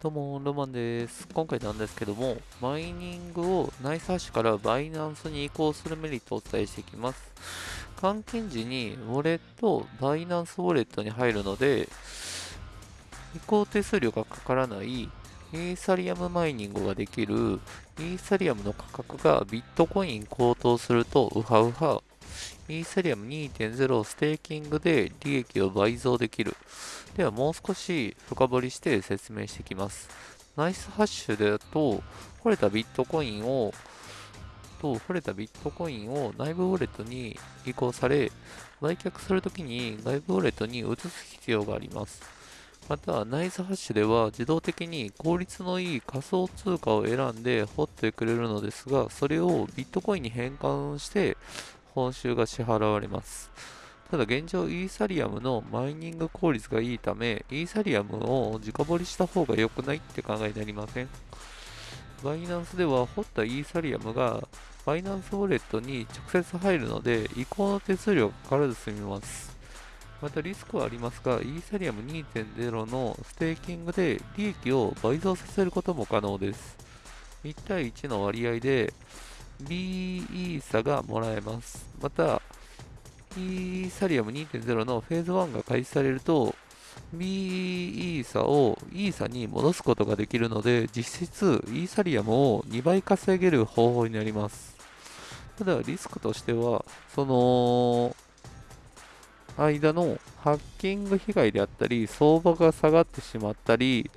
どうも、ロマンです。今回なんですけども、マイニングを NiceHash から Binance に移行するメリットをお伝えしていきます。換金時にウォレット、 Binance ウォレットに入るので、移行手数料がかからないイーサリアムマイニングができるイーサリアムの価格がビットコイン高騰するとウハウハイーサリアム2.0をステーキングで利益を倍増できる。ではもう少し深掘りして説明していきます。ナイスハッシュだと、掘れたビットコインを、と、掘れたビットコインを内部ウォレットに移行され、売却するときに外部ウォレットに移す必要があります。また、ナイスハッシュでは自動的に効率のいい仮想通貨を選んで掘ってくれるのですが、それをビットコインに変換して報酬が支払われます。ただ現状イーサリアムのマイニング効率がいいため、イーサリアムを直掘りした方が良くないって考えになりませんバイナンスでは掘ったイーサリアムがバイナンスウォレットに直接入るので移行の手数料がかからず済みます。またリスクはありますが、イーサリアム2.0のステーキングで利益を倍増させることも可能です。1対1の割合で B イーサがもらえます。また、イーサリアム2.0のフェーズ1が開始されると、B イーサをイーサに戻すことができるので、実質イーサリアムを2倍稼げる方法になります。ただ、リスクとしては、その、間のハッキング被害であったり、相場が下がってしまったり、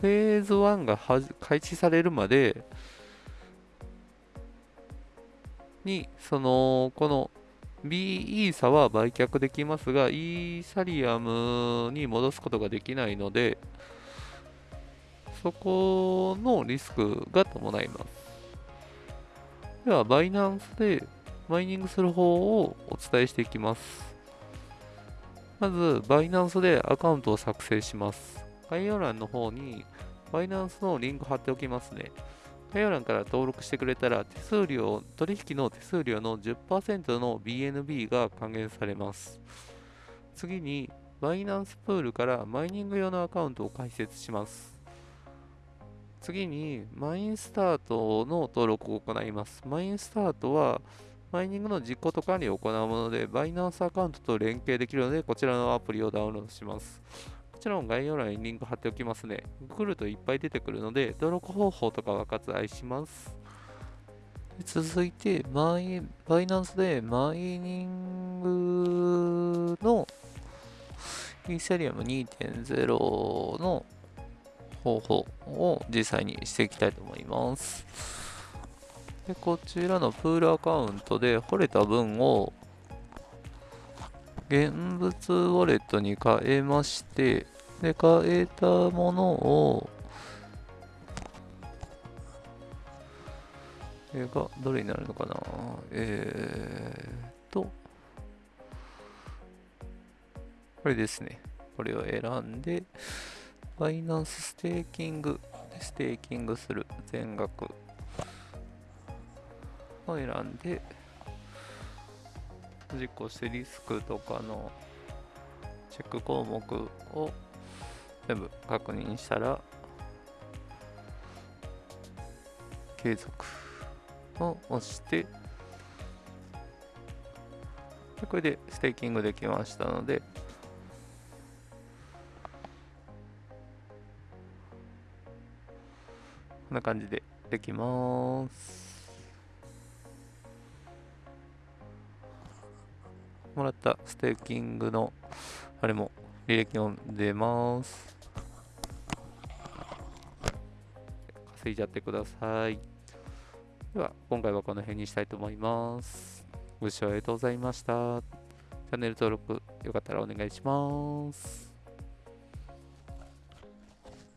フェーズ1が開始されるまでに、その、この B イーサは売却できますが、イーサリアムに戻すことができないので、そこのリスクが伴います。では、バイナンスでマイニングする方をお伝えしていきます。まず、バイナンスでアカウントを作成します。概要欄の方に、バイナンスのリンク貼っておきますね。概要欄から登録してくれたら、手数料、取引の手数料の10%の BNB が還元されます。次に、バイナンスプールからマイニング用のアカウントを開設します。次に、マインスタートの登録を行います。マインスタートは、マイニングの実行と管理を行うもので、バイナンスアカウントと連携できるので、こちらのアプリをダウンロードします。もちろん概要欄にリンク貼っておきますね。来るといっぱい出てくるので、登録方法とかは割愛します。続いて、マイ、バイナンスでマイニングのイーサリアム2.0の方法を実際にしていきたいと思います。でこちらのプールアカウントで掘れた分を現物ウォレットに変えまして、で、変えたものを、えが、どれになるのかな？えーと、これですね。これを選んで、バイナンスステーキングステーキングする金額を選んで、実行してリスクとかのチェック項目を全部確認したら継続を押してこれでステーキングできましたのでこんな感じでできます。もらったステーキングのあれも履歴を出ます。稼いじゃってください。では、今回はこの辺にしたいと思います。ご視聴ありがとうございました。チャンネル登録よかったらお願いします。